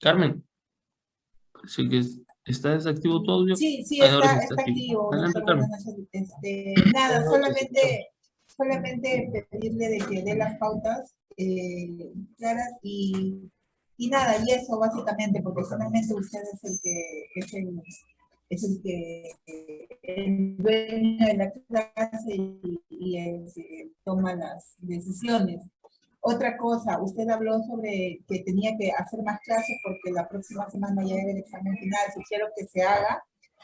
Carmen, sí que está desactivo todo audio. Sí, sí, está, está, activo. Este, nada, solamente, solamente pedirle de que dé las pautas eh, claras y, y, nada, y eso básicamente, porque solamente usted es el que es el, es el que el dueño de la clase y, y el que toma las decisiones. Otra cosa, usted habló sobre que tenía que hacer más clases porque la próxima semana ya era el examen final. Sugiero que se haga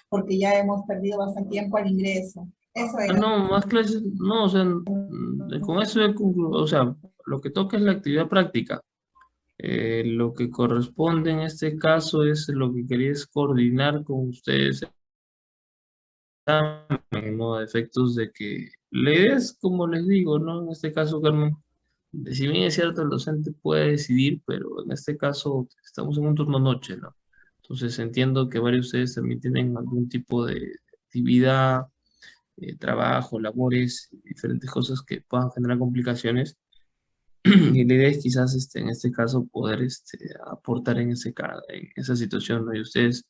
porque ya hemos perdido bastante tiempo al ingreso. Eso es. No, más clases, no, o sea, con eso, o sea, lo que toca es la actividad práctica. Eh, lo que corresponde en este caso es lo que quería es coordinar con ustedes ¿no? efectos de que la idea es, como les digo, ¿no? En este caso, Carmen, si bien es cierto, el docente puede decidir, pero en este caso estamos en un turno noche, ¿no? Entonces entiendo que varios de ustedes también tienen algún tipo de actividad, eh, trabajo, labores, diferentes cosas que puedan generar complicaciones. Y la idea es quizás este, en este caso poder este, aportar en, ese, en esa situación, ¿no? Y ustedes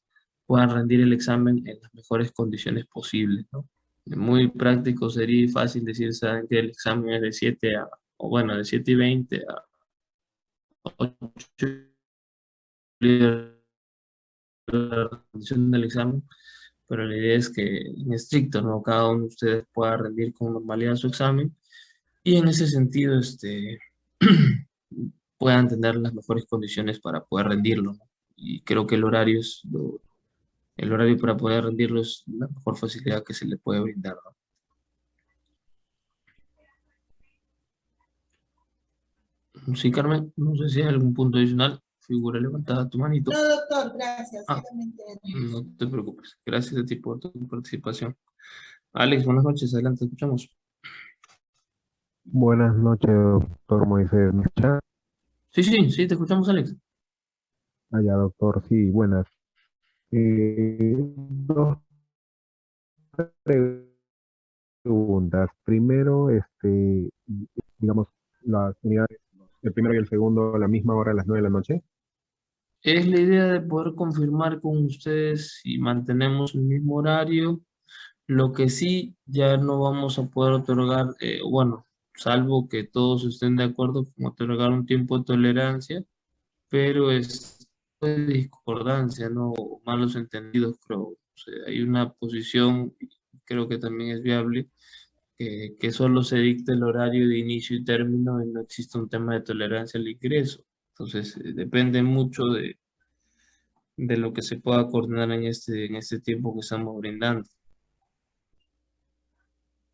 puedan rendir el examen en las mejores condiciones posibles, ¿no? Muy práctico sería fácil decir, saben que el examen es de 7 a o bueno, de 7 y 20 a 8 la rendición del examen, pero la idea es que en estricto, ¿no? Cada uno de ustedes pueda rendir con normalidad su examen y en ese sentido, este, puedan tener las mejores condiciones para poder rendirlo, Y creo que el horario el horario para poder rendirlo es la mejor facilidad que se le puede brindar. Sí, Carmen, no sé si hay algún punto adicional. Figura levantada tu manito. No, doctor, gracias. Ah, no te preocupes. Gracias a ti por tu participación. Alex, buenas noches. Adelante, escuchamos. Buenas noches, doctor Moisés. Sí, sí, sí, te escuchamos, Alex. Allá, ah, doctor, sí, buenas. Eh, dos preguntas. Primero, este, digamos, las unidades el primero y el segundo a la misma hora a las nueve de la noche? Es la idea de poder confirmar con ustedes si mantenemos el mismo horario. Lo que sí, ya no vamos a poder otorgar, eh, bueno, salvo que todos estén de acuerdo con otorgar un tiempo de tolerancia, pero es discordancia, no malos entendidos, creo. hay una posición, creo que también es viable, que, solo se dicte el horario de inicio y término y no existe un tema de tolerancia al ingreso. Entonces, eh, depende mucho de, de lo que se pueda coordinar en este, en este tiempo que estamos brindando.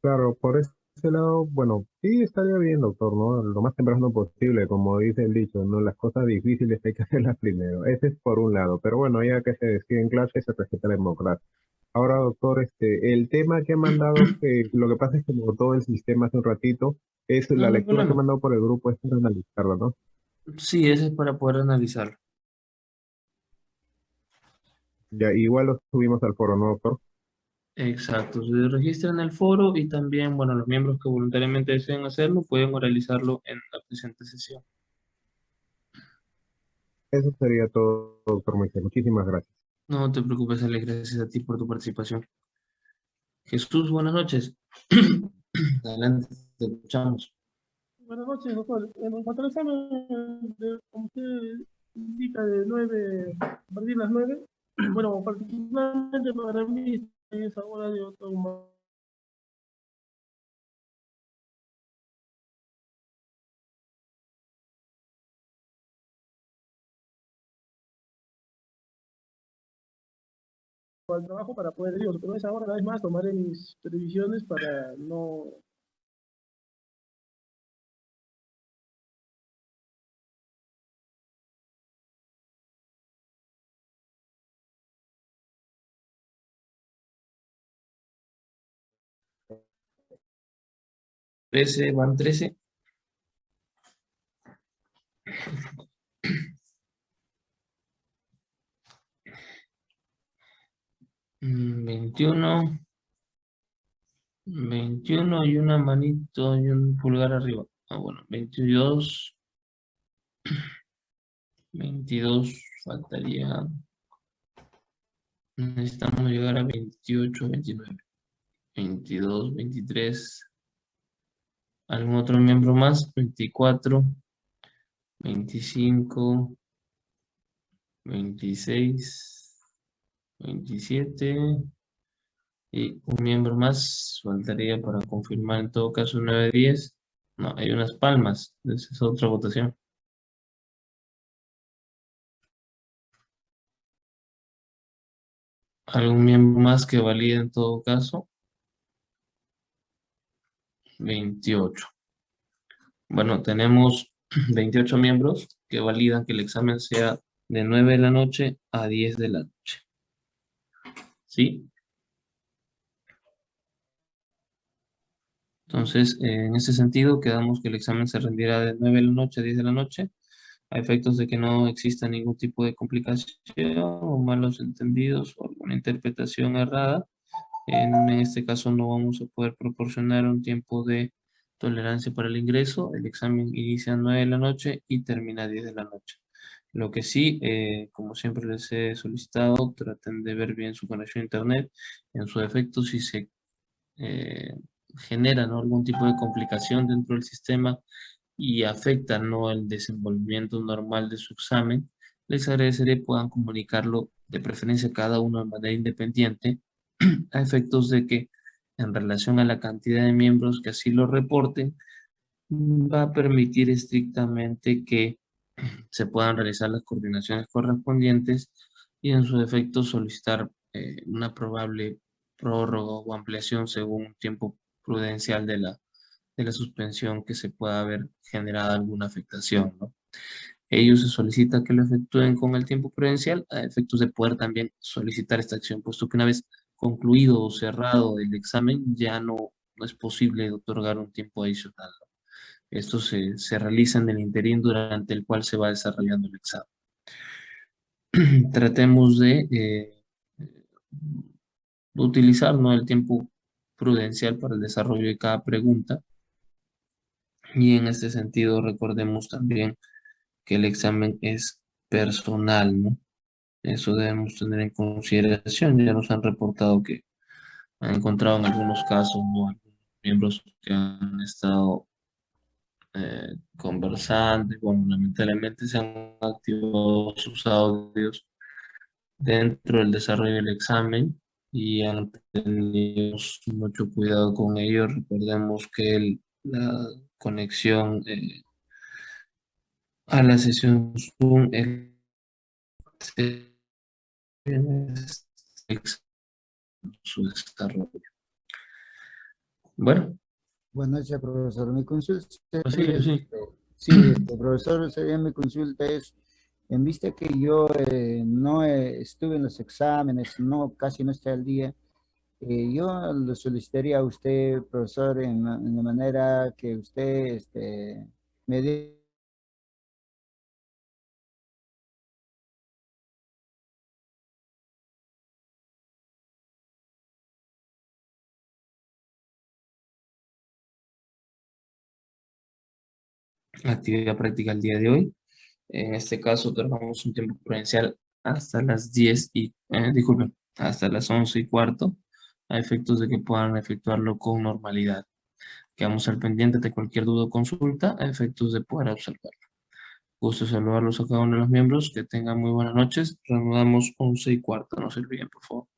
Claro, por ese lado, bueno, sí estaría bien, doctor, ¿no? Lo más temprano posible, como dice el dicho, ¿no? Las cosas difíciles hay que hacerlas primero. Ese es por un lado, pero bueno, ya que se decide en clase, se respeta la democracia. Ahora, doctor, este, el tema que ha mandado, lo que pasa es que como todo el sistema hace un ratito, es la lectura que ha mandado por el grupo, es para analizarlo, ¿no? Sí, ese es para poder analizarlo. Ya, igual lo subimos al foro, ¿no, doctor? Exacto, se registra en el foro y también, bueno, los miembros que voluntariamente deseen hacerlo pueden realizarlo en la presente sesión. Eso sería todo, doctor Moisés. Muchísimas gracias. No te preocupes, Ale, gracias a ti por tu participación. Jesús, buenas noches. Adelante, te escuchamos. Buenas noches, doctor. En cuanto al examen, como usted indica, de 9, a partir de las 9, bueno, particularmente para mí es ahora de otro al trabajo para poder, digo, pero es ahora una vez más tomaré mis previsiones para no Trece, van trece. 21, 21 y una manito y un pulgar arriba. Ah, bueno, 22, 22, faltaría... Necesitamos llegar a 28, 29. 22, 23. ¿Algún otro miembro más? 24, 25, 26, 27 y un miembro más faltaría para confirmar en todo caso 9, 10. No, hay unas palmas. Esa es otra votación. ¿Algún miembro más que valide en todo caso? 28. Bueno, tenemos 28 miembros que validan que el examen sea de 9 de la noche a 10 de la noche. ¿Sí? Entonces, en ese sentido, quedamos que el examen se rendirá de 9 de la noche a 10 de la noche, a efectos de que no exista ningún tipo de complicación o malos entendidos o alguna interpretación errada. En este caso no vamos a poder proporcionar un tiempo de tolerancia para el ingreso. El examen inicia a 9 de la noche y termina a 10 de la noche. Lo que sí, eh, como siempre les he solicitado, traten de ver bien su conexión a internet. En su defecto, si se eh, genera algún tipo de complicación dentro del sistema y afecta ¿no? el desenvolvimiento normal de su examen, les agradeceré puedan comunicarlo de preferencia cada uno de manera independiente a efectos de que en relación a la cantidad de miembros que así lo reporten, va a permitir estrictamente que se puedan realizar las coordinaciones correspondientes y en su defecto solicitar eh, una probable prórroga o ampliación según tiempo prudencial de la, de la suspensión que se pueda haber generado alguna afectación. ¿no? Ellos se solicita que lo efectúen con el tiempo prudencial a efectos de poder también solicitar esta acción, puesto que una vez concluido o cerrado el examen ya no, no es posible otorgar un tiempo adicional. Esto se, se realiza en el interín durante el cual se va desarrollando el examen. Tratemos de eh, utilizar ¿no? el tiempo prudencial para el desarrollo de cada pregunta. Y en este sentido recordemos también que el examen es personal, ¿no? Eso debemos tener en consideración. Ya nos han reportado que han encontrado en algunos casos miembros que han estado eh, conversando y bueno, lamentablemente se han activado sus audios dentro del desarrollo del examen y han tenido mucho cuidado con ello. Recordemos que la conexión eh, a la sesión Zoom es su desarrollo. Bueno. Buenas noches, profesor. Mi consulta. Sí, sí. Sí, este, profesor, sería mi consulta es en vista que yo eh, no estuve en los exámenes, no, casi no estoy al día, eh, yo le solicitaría a usted, profesor, en, la manera que usted este, me dé actividad práctica el día de hoy. En este caso, trabajamos un tiempo prudencial hasta las 10 y, eh, disculpen, hasta las 11 y cuarto, a efectos de que puedan efectuarlo con normalidad. Quedamos al pendiente de cualquier duda o consulta, a efectos de poder observarlo. Gusto saludarlos a cada uno de los miembros, que tengan muy buenas noches. Reanudamos 11 y cuarto, no se olviden, por favor.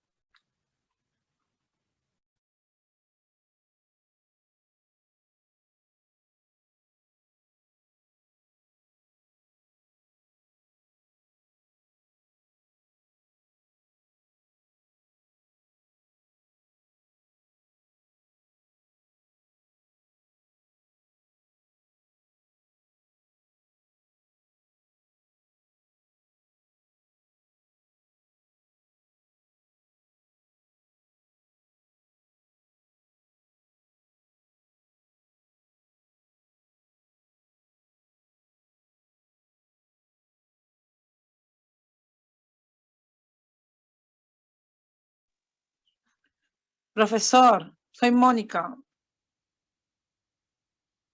Profesor, soy Mónica.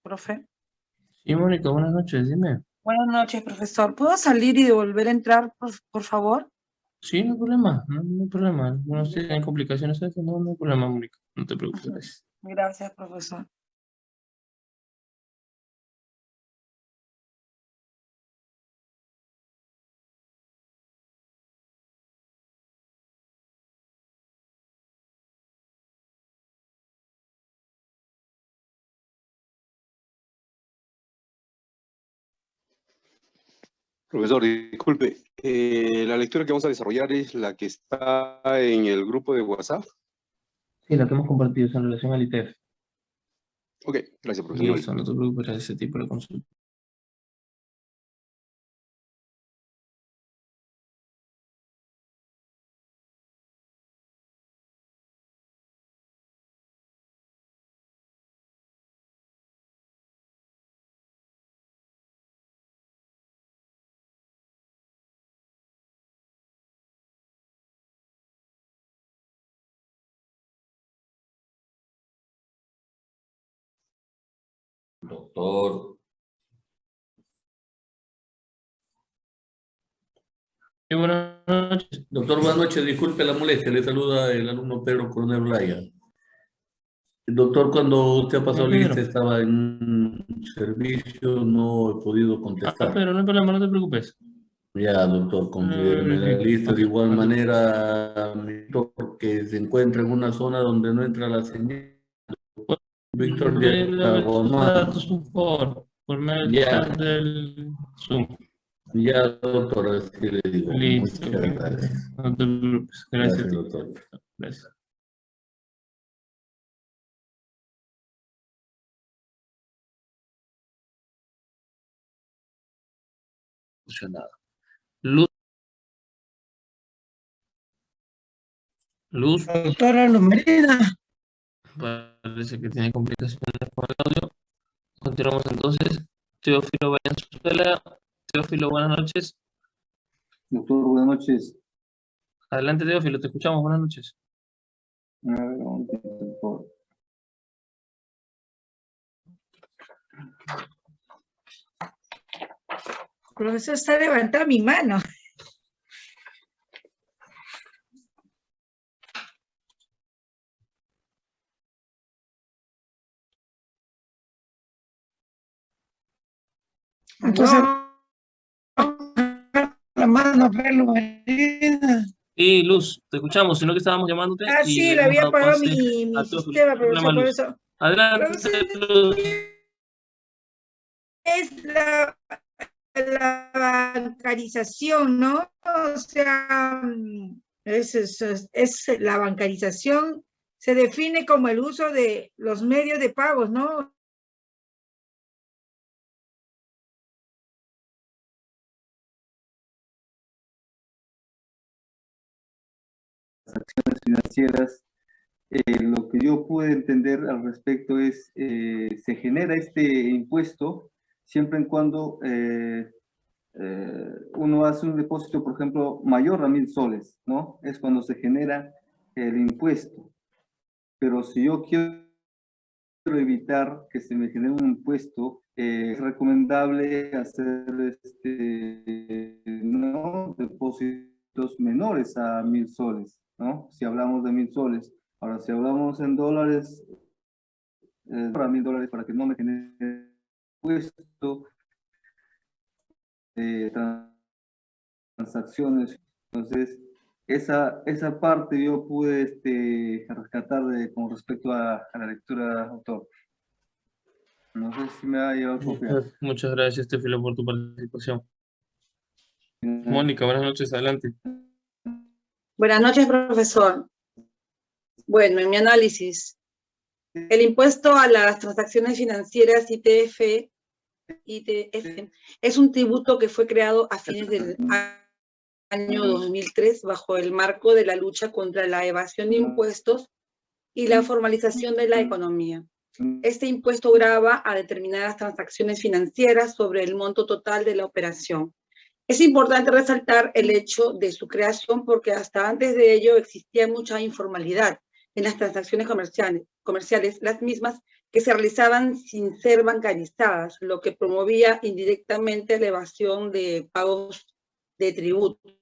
Profe. Sí, Mónica, buenas noches, dime. Buenas noches, profesor. ¿Puedo salir y volver a entrar, por, por favor? Sí, no hay problema, no, no hay problema. No tienen complicaciones, no, no hay problema, Mónica. No te preocupes. Gracias, profesor. Profesor, disculpe, eh, la lectura que vamos a desarrollar es la que está en el grupo de WhatsApp. Sí, la que hemos compartido es en relación al ITF. Ok, gracias, profesor. Listo, no te preocupes, ese tipo de consulta. Doctor. Sí, buenas noches. Doctor, buenas noches. Disculpe la molestia. Le saluda el alumno Pedro Coronel Blaya. Doctor, cuando usted ha pasado Sí, lista, estaba en un servicio, no he podido Ah, contestar. pero no hay problema, no te preocupes. Ya, doctor, confirme Mm, la lista. De igual manera, Víctor, que se encuentra en una zona donde no entra la señal. Víctor, datos, por medio Ya. del Zoom. Ya, doctor, así le digo. Listo. Muchas gracias. No te preocupes. Gracias Gracias, doctor. Gracias. Luz. Luz. Doctora Lomerida. Parece que tiene complicaciones con el audio. Continuamos entonces. Teófilo Valenzuela. Teófilo, buenas noches. Doctor, buenas noches. Adelante, Teófilo, te escuchamos. Buenas noches. A ver, un por favor. Profesor, está levantando mi mano. Entonces, la mano, Lomerida. Sí, Luz, te escuchamos, sino que estábamos llamándote. Ah, sí, le había apagado mi, sistema, profesor, por eso. Adelante, Luz. es la, la bancarización, ¿no? O sea, mm, es, es, es- es la bancarización se define como el uso de los medios de pagos, ¿no? Financieras, eh, lo que yo pude entender al respecto es, eh, se genera este impuesto siempre en cuando eh, eh, uno hace un depósito, por ejemplo, mayor a mil soles, ¿no? Es cuando se genera el impuesto. Pero si yo quiero evitar que se me genere un impuesto, eh, es recomendable hacer este, ¿no? depósitos menores a mil soles, ¿no? Si hablamos de mil soles. Ahora, si hablamos en dólares, eh, para mil dólares para que no me genere impuesto, de transacciones. Entonces, esa, esa parte yo pude este, rescatar de, con respecto a, a la lectura autor. No sé si me ha copiar. Muchas, muchas gracias, Teófilo, por tu participación. Mónica, buenas noches, adelante. Buenas noches, profesor. Bueno, en mi análisis, el impuesto a las transacciones financieras ITF, ITF es un tributo que fue creado a fines del año 2003 bajo el marco de la lucha contra la evasión de impuestos y la formalización de la economía. Este impuesto grava a determinadas transacciones financieras sobre el monto total de la operación. Es importante resaltar el hecho de su creación porque hasta antes de ello existía mucha informalidad en las transacciones comerciales, comerciales, las mismas que se realizaban sin ser bancarizadas, lo que promovía indirectamente la evasión de pagos de tributos.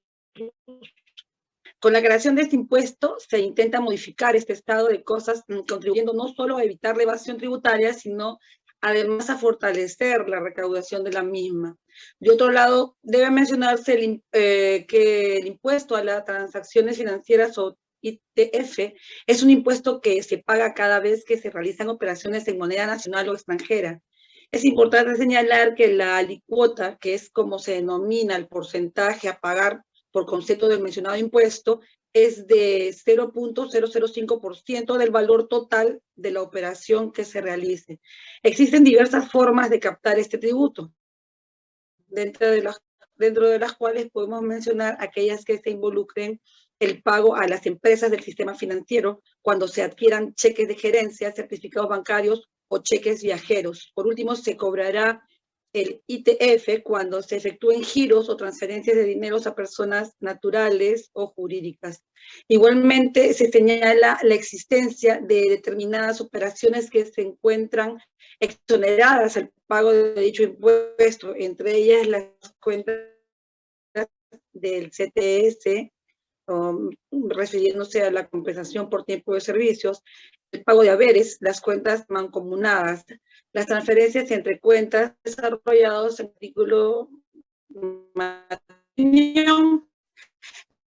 Con la creación de este impuesto se intenta modificar este estado de cosas, contribuyendo no solo a evitar la evasión tributaria, sino además a fortalecer la recaudación de la misma. De otro lado, debe mencionarse eh, que el impuesto a las transacciones financieras o ITF es un impuesto que se paga cada vez que se realizan operaciones en moneda nacional o extranjera. Es importante señalar que la alicuota, que es como se denomina el porcentaje a pagar por concepto del mencionado impuesto, es de 0.005% del valor total de la operación que se realice. Existen diversas formas de captar este tributo, dentro de las, dentro de las cuales podemos mencionar aquellas que se involucren el pago a las empresas del sistema financiero cuando se adquieran cheques de gerencia, certificados bancarios o cheques viajeros. Por último, se cobrará el ITF cuando se efectúen giros o transferencias de dinero a personas naturales o jurídicas. Igualmente, se señala la existencia de determinadas operaciones que se encuentran exoneradas al pago de dicho impuesto, entre ellas las cuentas del CTS, um, refiriéndose a la compensación por tiempo de servicios, el pago de haberes, las cuentas mancomunadas, las transferencias entre cuentas desarrollados en el artículo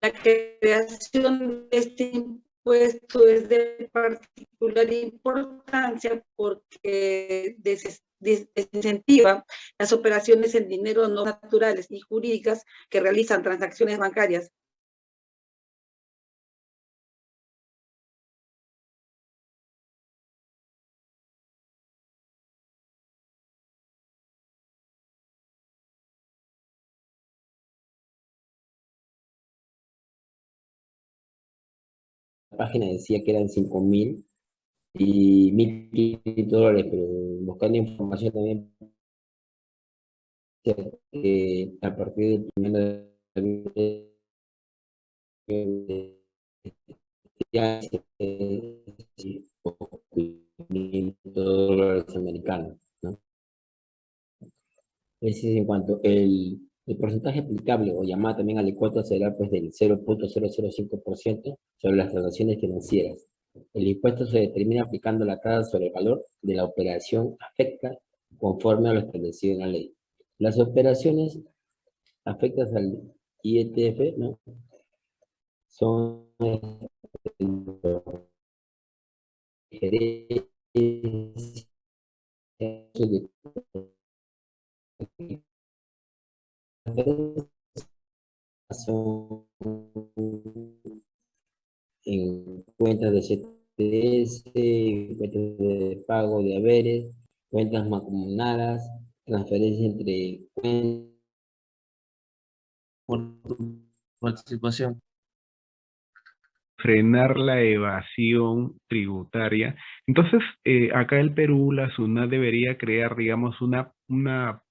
la creación de este impuesto es de particular importancia porque desincentiva las operaciones en dinero no naturales y jurídicas que realizan transacciones bancarias página decía que eran 5.000 y 1.500 dólares, pero buscando información también a partir del primero de dólares americanos, ¿no? Ese es en cuanto el el porcentaje aplicable o llamada también alicuota será pues del 0.005% sobre las transacciones financieras. El impuesto se determina aplicando la tasa sobre el valor de la operación afecta conforme a lo establecido en la ley. Las operaciones afectas al IETF ¿no? son en cuentas de CTS, cuentas de pago de haberes, cuentas mancomunadas, transferencias entre cuentas. Por tu participación. Frenar la evasión tributaria. Entonces, eh, acá el Perú, la SUNAT debería crear, digamos, una, una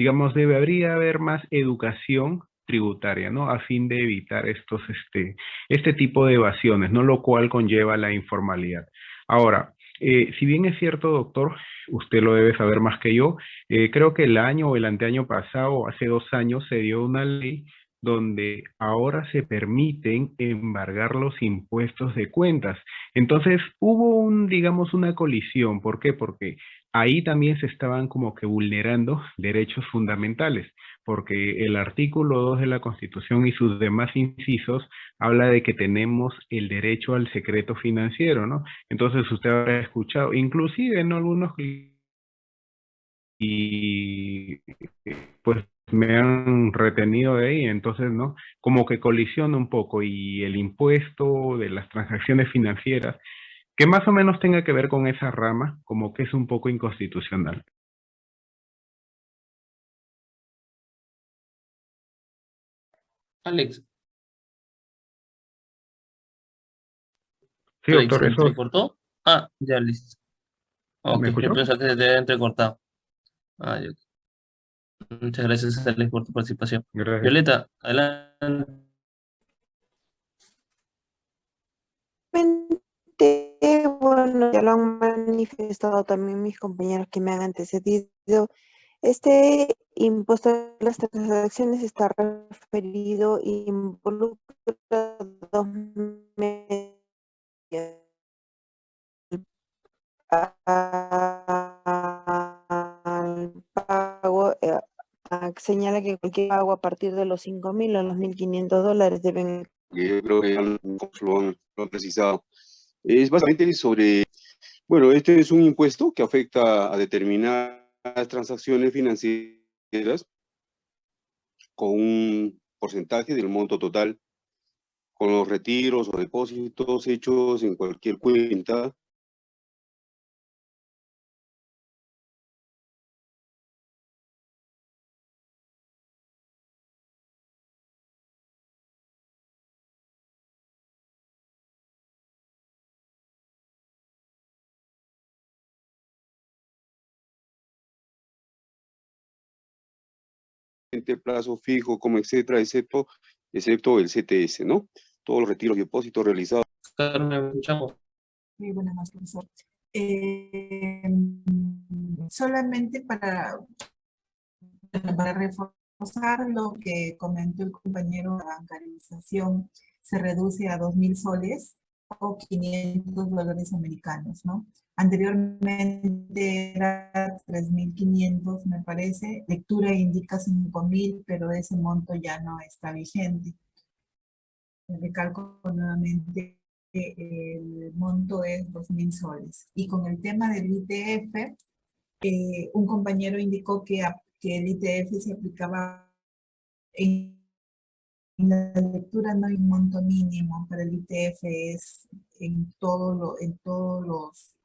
digamos, debería haber más educación tributaria, ¿no? A fin de evitar estos, este, este tipo de evasiones, ¿no? Lo cual conlleva la informalidad. Ahora, eh, si bien es cierto, doctor, usted lo debe saber más que yo, eh, creo que el año o el anteaño pasado, hace dos años, se dio una ley donde ahora se permiten embargar los impuestos de cuentas. Entonces, hubo un, digamos, una colisión. ¿Por qué? Porque ahí también se estaban como que vulnerando derechos fundamentales, porque el artículo 2 de la Constitución y sus demás incisos habla de que tenemos el derecho al secreto financiero, ¿no? Entonces usted habrá escuchado, inclusive en algunos y pues me han retenido de ahí, entonces, ¿no? Como que colisiona un poco y el impuesto de las transacciones financieras que más o menos tenga que ver con esa rama, como que es un poco inconstitucional. Alex. Sí, doctor, ¿Se entrecortó? Ah, ya listo. Ok, yo pensé que se te había entrecortado. Ah. Muchas gracias, Alex, por tu participación. Gracias. Violeta, adelante. Bueno, ya lo han manifestado también mis compañeros que me han antecedido. Este impuesto a las transacciones está referido y involucra dos medios al pago, eh, señala que cualquier pago a partir de los 5.000 o los 1.500 dólares deben... Yo creo que ya lo han precisado. Es básicamente sobre, bueno, este es un impuesto que afecta a determinadas transacciones financieras con un porcentaje del monto total, con los retiros o depósitos hechos en cualquier cuenta plazo fijo, como etcétera, excepto, excepto el CTS, ¿no? Todos los retiros y depósitos realizados. Muy buenas noches, profesor. Eh, solamente para, para reforzar lo que comentó el compañero, la bancarización se reduce a 2.000 soles o 500 dólares americanos, ¿no? Anteriormente era 3.500, me parece. Lectura indica 5.000, pero ese monto ya no está vigente. Recalco nuevamente que el monto es 2.000 soles. Y con el tema del ITF, eh, un compañero indicó que, que el ITF se aplicaba en la lectura no hay un monto mínimo para el ITF, es en, todo lo, en todos los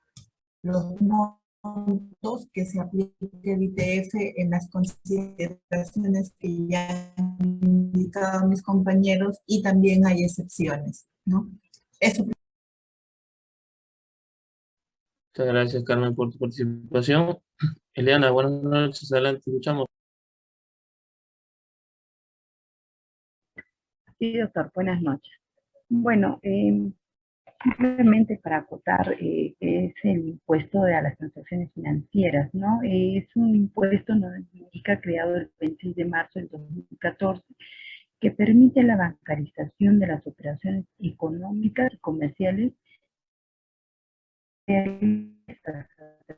los montos que se aplique el ITF en las consideraciones que ya han indicado mis compañeros y también hay excepciones, ¿no? Eso. Muchas gracias, Carmen, por tu participación. Eliana, buenas noches, adelante, escuchamos. Sí, doctor, buenas noches. Bueno, eh, Simplemente para acotar, eh, es el impuesto a las transacciones financieras, ¿no? es un impuesto indica creado el 26 de marzo del 2014 que permite la bancarización de las operaciones económicas y comerciales a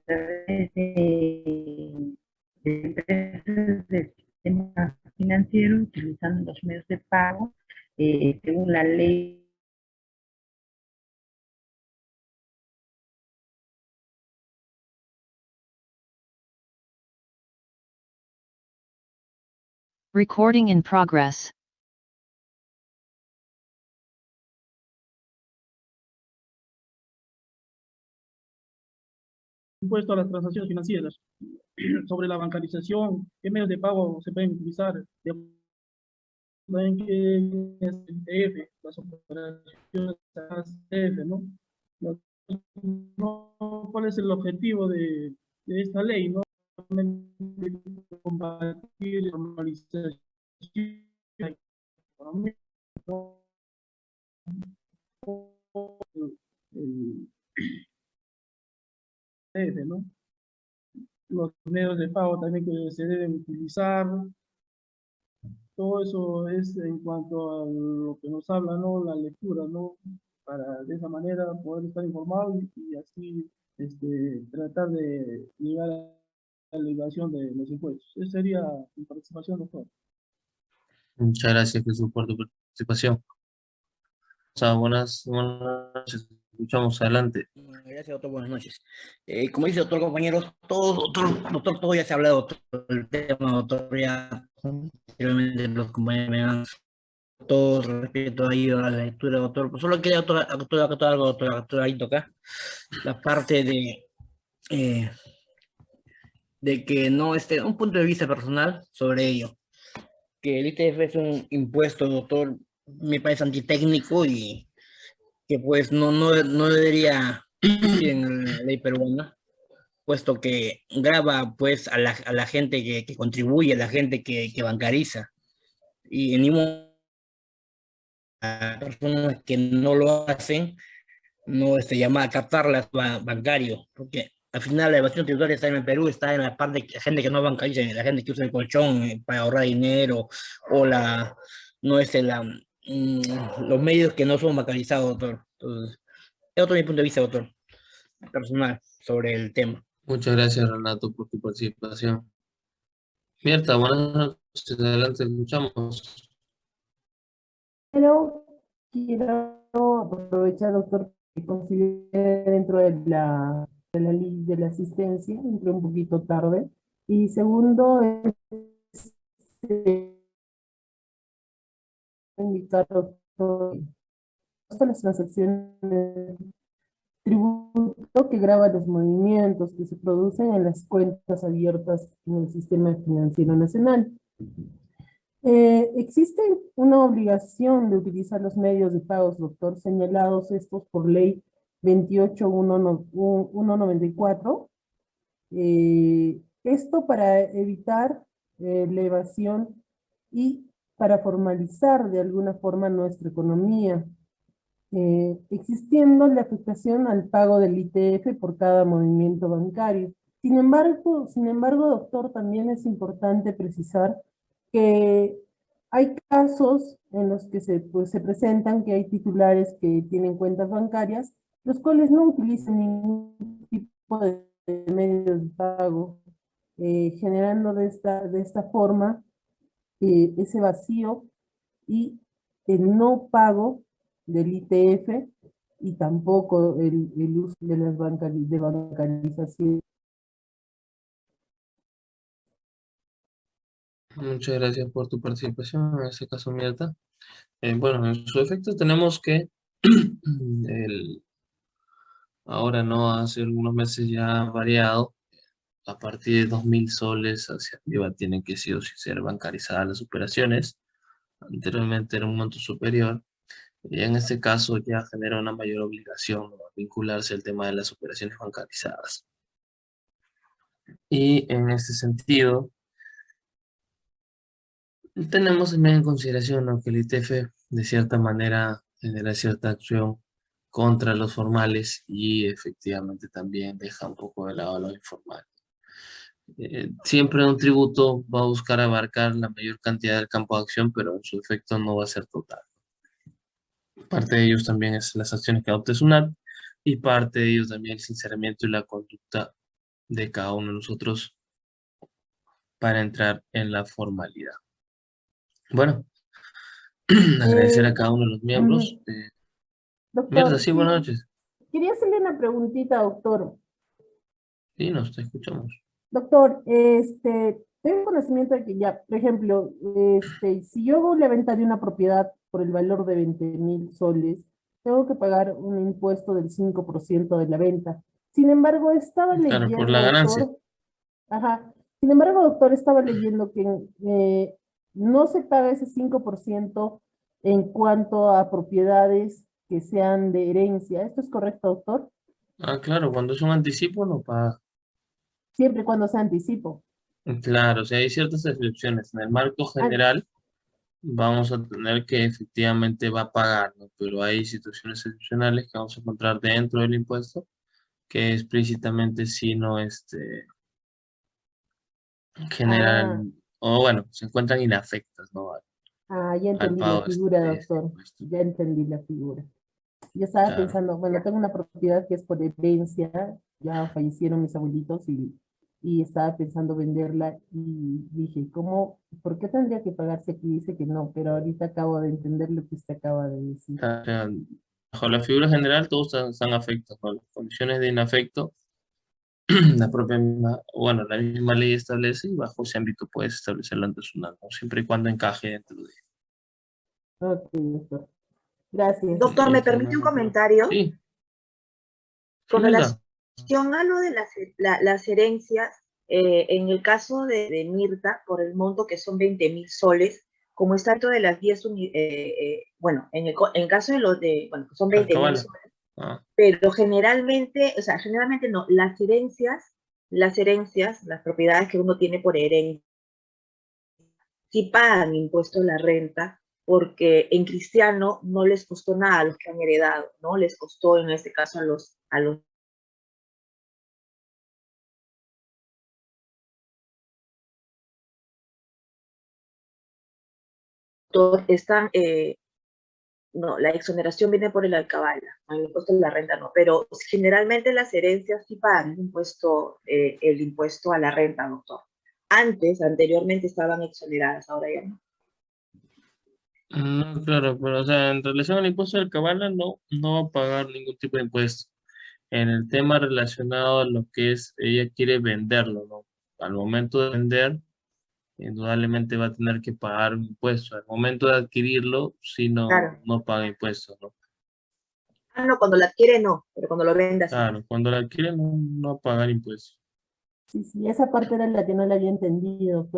través de, empresas del sistema financiero utilizando los medios de pago eh, según la ley Recording in progress. Impuesto a las transacciones financieras. Sobre la bancarización, ¿qué medios de pago se pueden utilizar? ¿Cuál es el objetivo de, esta ley? Combatir la normalización de economía, ¿no? Los medios de pago también que se deben utilizar. Todo eso es en cuanto a lo que nos habla, ¿no? La lectura, ¿no? Para de esa manera poder estar informados y, así este, tratar de llegar a la elevación de los impuestos. Esa sería mi participación, doctor. Muchas gracias, Jesús, por tu participación. O sea, buenas, buenas noches. Escuchamos adelante. Gracias, doctor. Buenas noches. Eh, como dice doctor, compañeros, todo, doctor, doctor, todo ya se ha hablado, el tema, doctor, ya, realmente los compañeros me han todo respeto ahí a la lectura, doctor. Pues solo quería doctor, doctor, doctor, algo, doctor, doctor, ahí toca la parte de eh, de que no esté, un punto de vista personal sobre ello. Que el ITF es un impuesto, doctor, me parece antitécnico y que pues no, no, no debería en la ley peruana, puesto que graba pues a la, a la gente que, contribuye, a la gente que, que bancariza. Y en ningún a personas que no lo hacen, no este, llamar a captarlas bancario, porque al final la evasión tributaria está en el Perú, está en la parte de la gente que no bancariza, la gente que usa el colchón eh, para ahorrar dinero, o la, no es la, mm, los medios que no son bancarizados, doctor. Entonces, es otro mi punto de vista, doctor, personal, sobre el tema. Muchas gracias, Renato, por tu participación. Mierta, buenas noches, adelante, escuchamos. Pero quiero aprovechar, doctor, que considere dentro de la, de la ley de la asistencia, entré un poquito tarde. Y segundo, es este, indicar, doctor, las transacciones tributo que graba los movimientos que se producen en las cuentas abiertas en el sistema financiero nacional. Eh, existe una obligación de utilizar los medios de pagos, doctor, señalados estos por ley 28194. Eh, esto para evitar eh, la evasión y para formalizar de alguna forma nuestra economía, eh, existiendo la afectación al pago del ITF por cada movimiento bancario. Sin embargo, sin embargo, doctor, también es importante precisar que hay casos en los que se, pues, se presentan que hay titulares que tienen cuentas bancarias, los cuales no utilizan ningún tipo de medios de pago, eh, generando de esta, de esta forma eh, ese vacío y el no pago del ITF y tampoco el, uso de las de bancarización. Muchas gracias por tu participación en ese caso, Mirta. Eh, bueno, en su efecto tenemos que el, ahora no, hace algunos meses ya ha variado, a partir de 2.000 soles hacia arriba tienen que sí ser bancarizadas las operaciones, anteriormente era un monto superior, y en este caso ya genera una mayor obligación a vincularse al tema de las operaciones bancarizadas. Y en este sentido, tenemos también en consideración que el ITF de cierta manera genera cierta acción contra los formales y efectivamente también deja un poco de lado a los informales. Eh, siempre un tributo va a buscar abarcar la mayor cantidad del campo de acción, pero en su efecto no va a ser total. Parte de ellos también es las acciones que adopte SUNAT y parte de ellos también el sinceramiento y la conducta de cada uno de nosotros para entrar en la formalidad. Bueno, agradecer a cada uno de los miembros. Eh, doctor, sí, buenas noches. Quería hacerle una preguntita, doctor. Sí, nos te escuchamos. Doctor, este, tengo conocimiento de que ya, por ejemplo, este, si yo hago la venta de una propiedad por el valor de 20 mil soles, tengo que pagar un impuesto del 5% de la venta. Sin embargo, estaba leyendo... por la ganancia. ajá. Sin embargo, doctor, estaba leyendo que eh, no se paga ese 5% en cuanto a propiedades que sean de herencia. ¿Esto es correcto, doctor? Ah, claro, cuando es un anticipo no paga. Siempre cuando sea anticipo. Claro, o sea, hay ciertas excepciones. En el marco ah. general vamos a tener que efectivamente va a pagar, ¿no? Pero hay situaciones excepcionales que vamos a encontrar dentro del impuesto que explícitamente si no este, generan, ah. o bueno, se encuentran inafectas, ¿no? Ah, ya entendí la figura, este doctor. ya entendí la figura. Yo estaba pensando, bueno, tengo una propiedad que es por herencia, ya fallecieron mis abuelitos y y estaba pensando venderla y dije, ¿cómo, por qué tendría que pagarse aquí? Dice que no, pero ahorita acabo de entender lo que usted acaba de decir. Bajo la figura general todos están, afectos, con las condiciones de inafecto, la propia bueno, la misma ley establece y bajo ese ámbito puedes establecerlo ante su ¿no? siempre y cuando encaje dentro de Ok, doctor. Gracias. Doctor, ¿me permite un comentario? Sí. Con relación a lo de las, herencias, eh, en el caso de, Mirta, por el monto que son 20 mil soles, como está dentro de las 10 unidades, eh, eh, bueno, en el, caso de los de, bueno, son 20 mil soles, ah. pero generalmente, o sea, generalmente no, las herencias, las herencias, las propiedades que uno tiene por herencia, sí pagan impuesto a la renta porque en cristiano no les costó nada a los que han heredado, ¿no? Les costó en este caso a los, a los están, eh, no, la exoneración viene por el alcabala, el impuesto de la renta no, pero generalmente las herencias sí pagan el impuesto, eh, el impuesto a la renta, doctor. Antes, anteriormente estaban exoneradas, ahora ya no. No, claro, pero o sea, en relación al impuesto del cabala no, no va a pagar ningún tipo de impuesto. En el tema relacionado a lo que es, ella quiere venderlo, ¿no? Al momento de vender, indudablemente va a tener que pagar un impuesto. Al momento de adquirirlo, si no, no paga impuestos, ¿no? Ah, no, cuando la adquiere no, pero cuando lo venda Claro, cuando la adquiere no, no va a pagar impuestos. Sí, sí, esa parte era la que no la había entendido.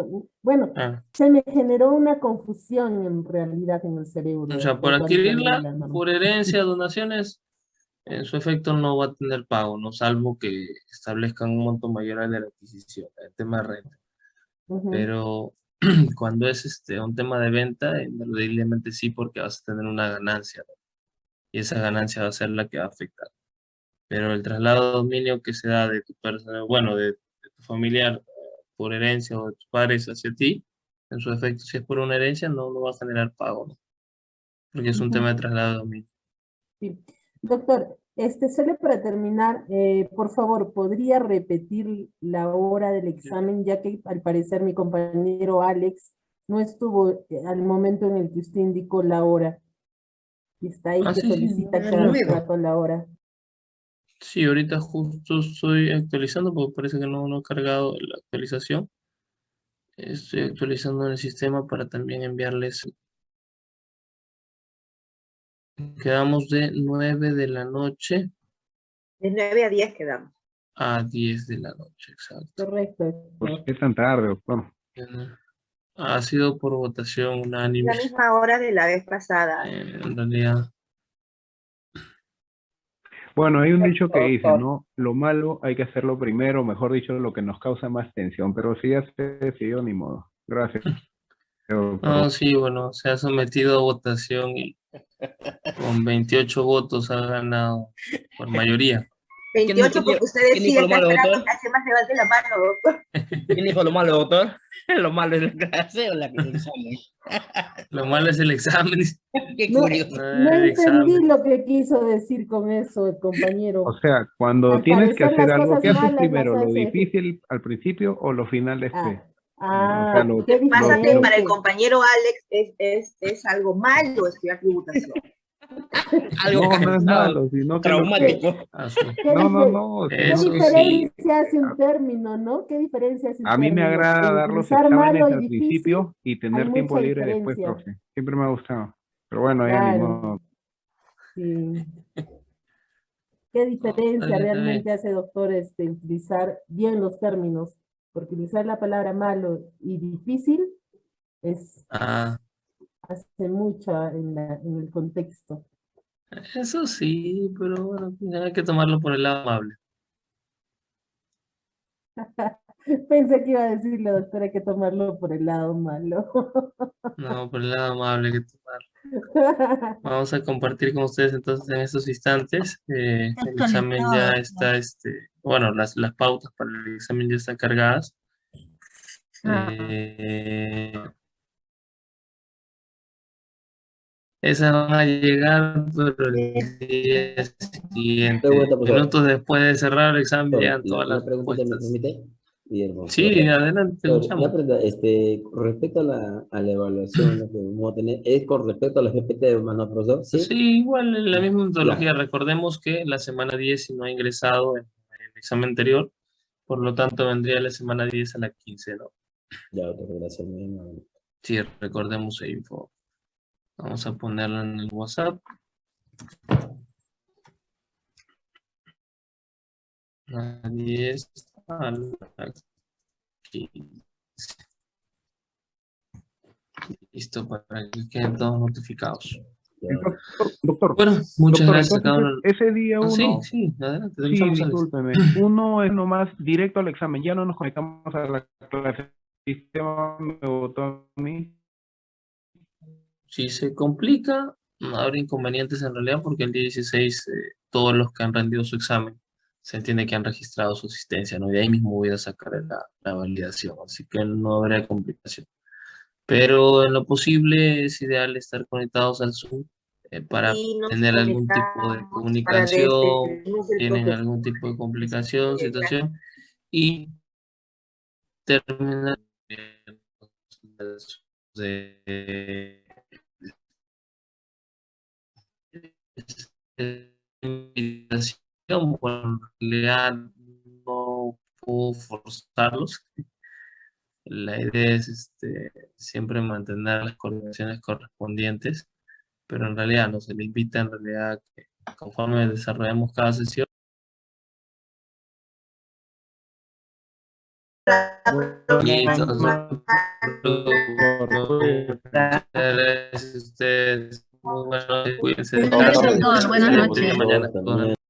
Bueno, ah. se me generó una confusión en realidad en el cerebro. O sea, por adquirirla, por herencia, donaciones, en su efecto no va a tener pago, no salvo que establezcan un monto mayor de la adquisición, el tema de renta. Pero cuando es este un tema de venta, indudablemente sí, porque vas a tener una ganancia. Y esa ganancia va a ser la que va a afectar. Pero el traslado de dominio que se da de tu persona, bueno, de familiar por herencia o de tus padres hacia ti, en su efecto, si es por una herencia, no, no va a generar pago, ¿no? Porque es un tema de traslado de dominio. Sí. Doctor, este, solo para terminar, eh, por favor, ¿podría repetir la hora del examen? Ya que al parecer mi compañero Alex no estuvo eh, al momento en el que usted indicó la hora. Y está ahí ah, que solicita cada rato la hora. Sí, ahorita justo estoy actualizando porque parece que no, no he cargado la actualización. Estoy actualizando el sistema para también enviarles. Quedamos de 9 de la noche. De 9 a 10 quedamos. A 10 de la noche, exacto. Correcto. ¿Por qué tan tarde, doctor? Ha sido por votación unánime. La misma hora de la vez pasada. Eh, en realidad. Bueno, hay un dicho que dice, ¿no? Lo malo hay que hacerlo primero, mejor dicho, lo que nos causa más tensión, pero si ya se decidió, ni modo. Gracias. No, sí, bueno, se ha sometido a votación y con 28 votos ha ganado por mayoría. 28 porque usted decía que hace más levante la mano, doctor. ¿Quién dijo lo malo, doctor? Lo malo es la clase o la que examen. Lo malo es el examen. Qué curioso. No, entendí lo que quiso decir con eso el compañero. O sea, cuando tienes que hacer algo, ¿qué haces primero? ¿Lo difícil al principio o lo final después? Ah, ah lo, que pasa que para el compañero Alex es, es, es algo malo estudiar tributación. Algo no, no es malo, sino que traumático. No, no, no. ¿Qué diferencia hace un término, no? ¿Qué diferencia hace un A mí me agrada dar los exámenes al principio y tener tiempo libre después, profe. Siempre me ha gustado. Pero bueno, ya ni modo. Sí. ¿Qué diferencia realmente hace, doctor, este, utilizar bien los términos? Porque utilizar la palabra malo y difícil es... Ah hace mucho en, en el contexto. Eso sí, pero bueno, hay que tomarlo por el lado amable. Pensé que iba a decirle, doctora, hay que tomarlo por el lado malo. no, por el lado amable hay que tomarlo. Vamos a compartir con ustedes entonces en estos instantes. Eh, el examen ya está, este, bueno, las, las pautas para el examen ya están cargadas. Ah. Eh, Esas van a llegar, pero el día siguiente. Minutos después de cerrar el examen, llegan todas las preguntas. Sí, adelante. este, con respecto a la, a la evaluación que vamos a tener, ¿es con respecto a la GPT, hermano profesor? ¿Sí? sí, igual en la misma metodología. Recordemos que la semana 10 si no ha ingresado en el examen anterior, por lo tanto vendría la semana 10 a la 15, ¿no? Ya, otra gracias. Sí, recordemos esa info. Vamos a ponerlo en el WhatsApp. A 10 a la 15. Listo, para que queden todos notificados. Doctor, doctor, bueno, muchas gracias Ese día ah, uno... sí, sí, adelante. Sí, discúlpeme. Uno es nomás directo al examen. Ya no nos conectamos a la clase. El sistema me votó a mí Si se complica, no habrá inconvenientes en realidad porque el día 16 eh, todos los que han rendido su examen se entiende que han registrado su asistencia, ¿no? Y ahí mismo voy a sacar la, la validación, así que no habrá complicación. Pero en lo posible es ideal estar conectados al Zoom eh, para tener algún tipo de comunicación, tienen algún tipo de complicación, situación, y terminar de invitación, bueno, en realidad no puedo forzarlos. La idea es este, siempre mantener las coordinaciones correspondientes, pero en realidad no se le invita en realidad que conforme desarrollemos cada sesión, ustedes. Muy buenas noches. Buenas noches.